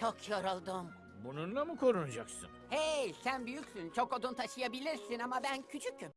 Çok yoruldum. Bununla mı korunacaksın? Hey sen büyüksün. Çok odun taşıyabilirsin ama ben küçüküm.